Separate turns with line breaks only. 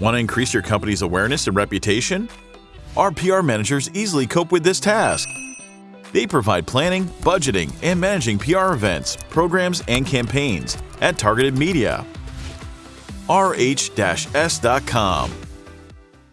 Want to increase your company's awareness and reputation? Our PR managers easily cope with this task. They provide planning, budgeting, and managing PR events, programs, and campaigns at targeted media. rh-s.com